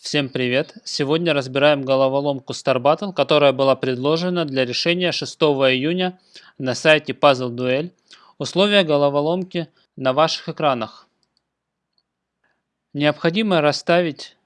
Всем привет! Сегодня разбираем головоломку Star Battle, которая была предложена для решения 6 июня на сайте Puzzle Duel. Условия головоломки на ваших экранах. Необходимо расставить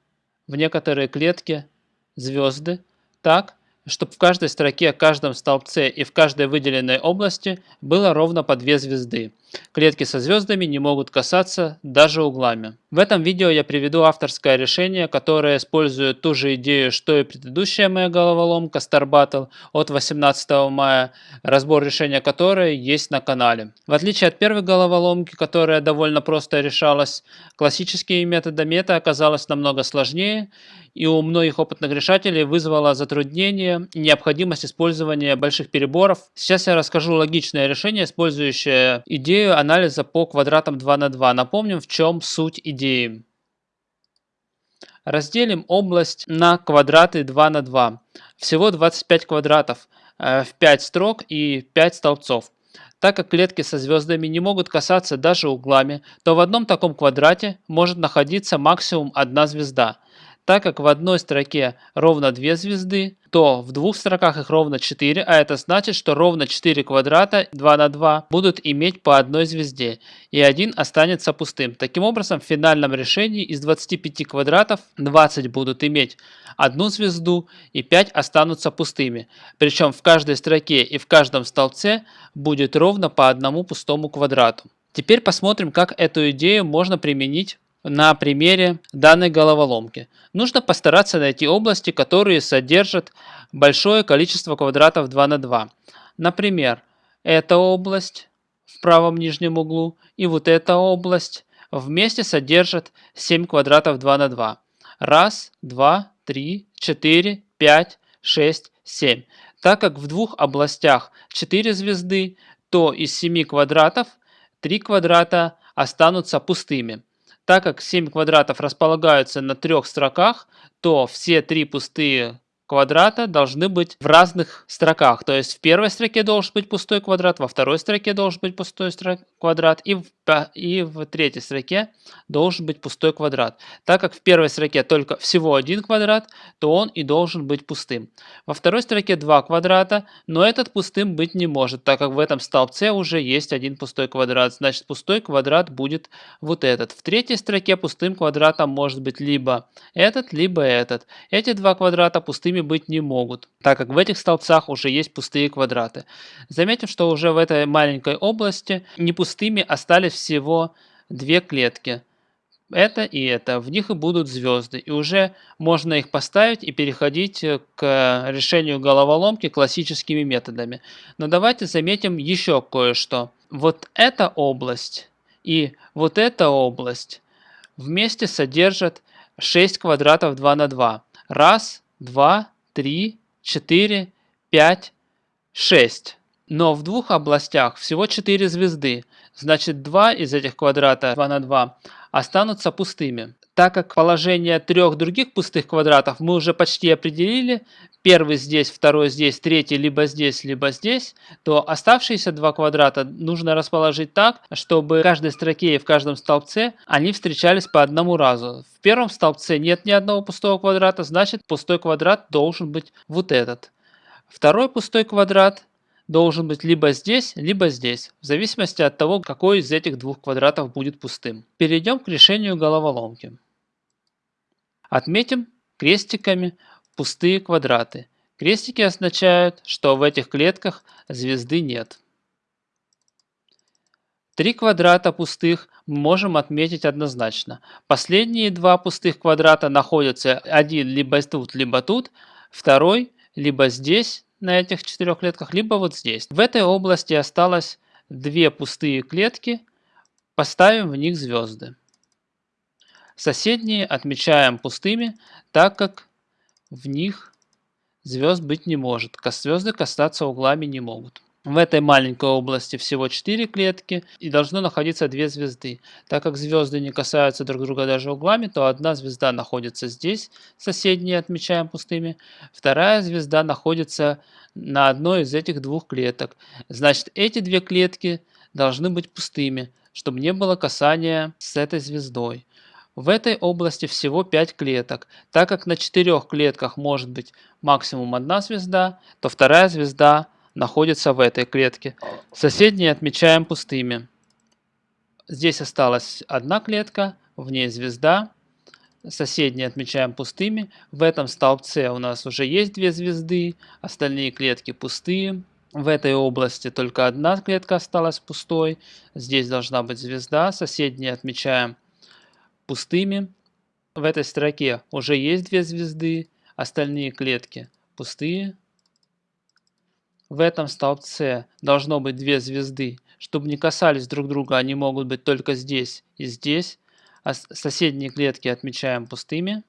в некоторые клетки звезды так, чтобы в каждой строке, каждом столбце и в каждой выделенной области было ровно по две звезды. Клетки со звездами не могут касаться даже углами. В этом видео я приведу авторское решение, которое использует ту же идею, что и предыдущая моя головоломка Star Battle от 18 мая, разбор решения которой есть на канале. В отличие от первой головоломки, которая довольно просто решалась, классическими методами это оказалось намного сложнее и у многих опытных решателей вызвало затруднение и необходимость использования больших переборов. Сейчас я расскажу логичное решение, использующее идею идею анализа по квадратам 2 на 2. Напомним, в чем суть идеи. Разделим область на квадраты 2 на 2. Всего 25 квадратов э, в 5 строк и 5 столбцов. Так как клетки со звездами не могут касаться даже углами, то в одном таком квадрате может находиться максимум одна звезда. Так как в одной строке ровно 2 звезды, то в двух строках их ровно 4, а это значит, что ровно 4 квадрата 2 на 2 будут иметь по одной звезде, и один останется пустым. Таким образом, в финальном решении из 25 квадратов 20 будут иметь одну звезду и 5 останутся пустыми. Причем в каждой строке и в каждом столбце будет ровно по одному пустому квадрату. Теперь посмотрим, как эту идею можно применить на примере данной головоломки. Нужно постараться найти области, которые содержат большое количество квадратов 2 на 2. Например, эта область в правом нижнем углу и вот эта область вместе содержат 7 квадратов 2 на 2. Раз, два, три, четыре, пять, шесть, семь. Так как в двух областях 4 звезды, то из 7 квадратов 3 квадрата останутся пустыми. Так как 7 квадратов располагаются на трех строках, то все три пустые квадрата должны быть в разных строках. То есть в первой строке должен быть пустой квадрат, во второй строке должен быть пустой квадрат и в, и в третьей строке должен быть пустой квадрат. Так как в первой строке только всего один квадрат, то он и должен быть пустым. Во второй строке два квадрата, но этот пустым быть не может, так как в этом столбце уже есть один пустой квадрат. Значит пустой квадрат будет вот этот. В третьей строке пустым квадратом может быть либо этот, либо этот. Эти два квадрата пустыми быть не могут, так как в этих столбцах уже есть пустые квадраты. Заметим, что уже в этой маленькой области не пустыми остались всего две клетки. Это и это. В них и будут звезды. И уже можно их поставить и переходить к решению головоломки классическими методами. Но давайте заметим еще кое-что. Вот эта область и вот эта область вместе содержат 6 квадратов 2 на 2. Раз, 2, 3, 4, 5, 6. Но в двух областях всего 4 звезды, значит 2 из этих квадрата 2 на 2 останутся пустыми. Так как положение трех других пустых квадратов мы уже почти определили, первый здесь, второй здесь, третий либо здесь, либо здесь, то оставшиеся два квадрата нужно расположить так, чтобы в каждой строке и в каждом столбце они встречались по одному разу. В первом столбце нет ни одного пустого квадрата, значит пустой квадрат должен быть вот этот. Второй пустой квадрат должен быть либо здесь, либо здесь, в зависимости от того, какой из этих двух квадратов будет пустым. Перейдем к решению головоломки. Отметим крестиками пустые квадраты. Крестики означают, что в этих клетках звезды нет. Три квадрата пустых мы можем отметить однозначно. Последние два пустых квадрата находятся один либо тут, либо тут, второй либо здесь, на этих четырех клетках, либо вот здесь. В этой области осталось две пустые клетки, поставим в них звезды. Соседние отмечаем пустыми, так как в них звезд быть не может. Звезды касаться углами не могут. В этой маленькой области всего 4 клетки и должно находиться 2 звезды. Так как звезды не касаются друг друга даже углами, то одна звезда находится здесь, соседние отмечаем пустыми, вторая звезда находится на одной из этих двух клеток. Значит, эти две клетки должны быть пустыми, чтобы не было касания с этой звездой. В этой области всего 5 клеток. Так как на 4 клетках может быть максимум одна звезда, то вторая звезда находится в этой клетке. Соседние отмечаем пустыми. Здесь осталась одна клетка, в ней звезда. Соседние отмечаем пустыми. В этом столбце у нас уже есть две звезды, остальные клетки пустые. В этой области только одна клетка осталась пустой. Здесь должна быть звезда. Соседние отмечаем пустыми. В этой строке уже есть две звезды, остальные клетки пустые. В этом столбце должно быть две звезды. Чтобы не касались друг друга, они могут быть только здесь и здесь. А соседние клетки отмечаем пустыми.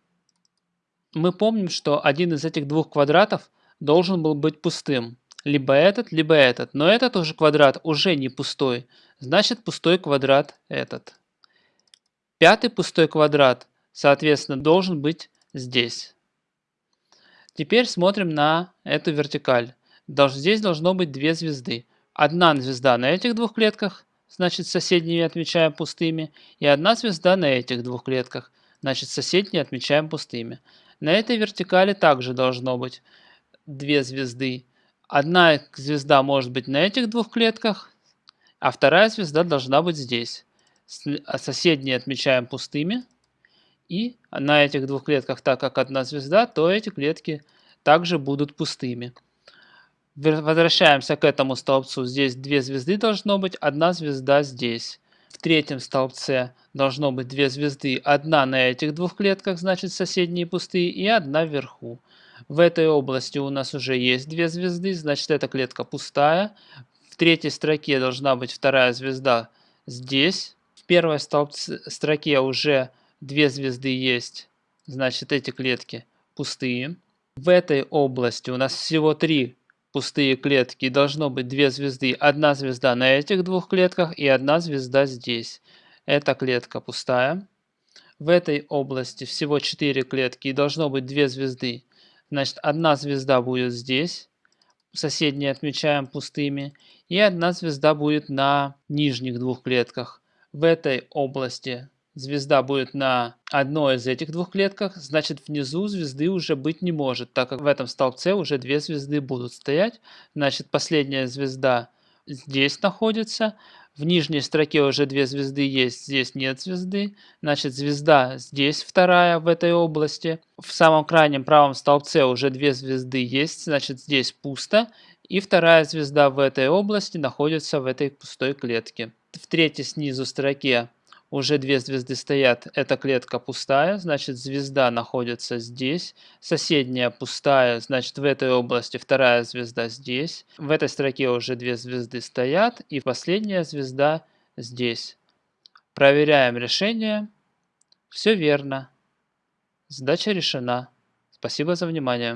Мы помним, что один из этих двух квадратов должен был быть пустым либо этот, либо этот. Но этот уже квадрат уже не пустой. Значит пустой квадрат этот. Пятый пустой квадрат, соответственно, должен быть здесь. Теперь смотрим на эту вертикаль. Здесь должно быть две звезды. Одна звезда на этих двух клетках, значит соседние отмечаем пустыми. И одна звезда на этих двух клетках, значит соседние отмечаем пустыми. На этой вертикали также должно быть две звезды. Одна звезда может быть на этих двух клетках, а вторая звезда должна быть здесь. А соседние отмечаем пустыми. И на этих двух клетках, так как одна звезда, то эти клетки также будут пустыми. Возвращаемся к этому столбцу. Здесь две звезды должно быть, одна звезда здесь. В третьем столбце должно быть две звезды. Одна на этих двух клетках, значит соседние пустые, и одна вверху. В этой области у нас уже есть две звезды, значит эта клетка пустая. В третьей строке должна быть вторая звезда здесь. Первой строке уже две звезды есть, значит эти клетки пустые. В этой области у нас всего три пустые клетки. Должно быть две звезды. Одна звезда на этих двух клетках и одна звезда здесь. Эта клетка пустая. В этой области всего 4 клетки и должно быть две звезды. Значит, одна звезда будет здесь, соседние отмечаем пустыми, и одна звезда будет на нижних двух клетках. В этой области звезда будет на одной из этих двух клетках, значит внизу звезды уже быть не может, так как в этом столбце уже две звезды будут стоять. Значит последняя звезда здесь находится, в нижней строке уже две звезды есть, здесь нет звезды. Значит, звезда здесь вторая в этой области. В самом крайнем правом столбце уже две звезды есть, значит, здесь пусто. И вторая звезда в этой области находится в этой пустой клетке. В третьей снизу строке уже две звезды стоят, эта клетка пустая, значит звезда находится здесь, соседняя пустая, значит в этой области вторая звезда здесь, в этой строке уже две звезды стоят и последняя звезда здесь. Проверяем решение, все верно, задача решена. Спасибо за внимание.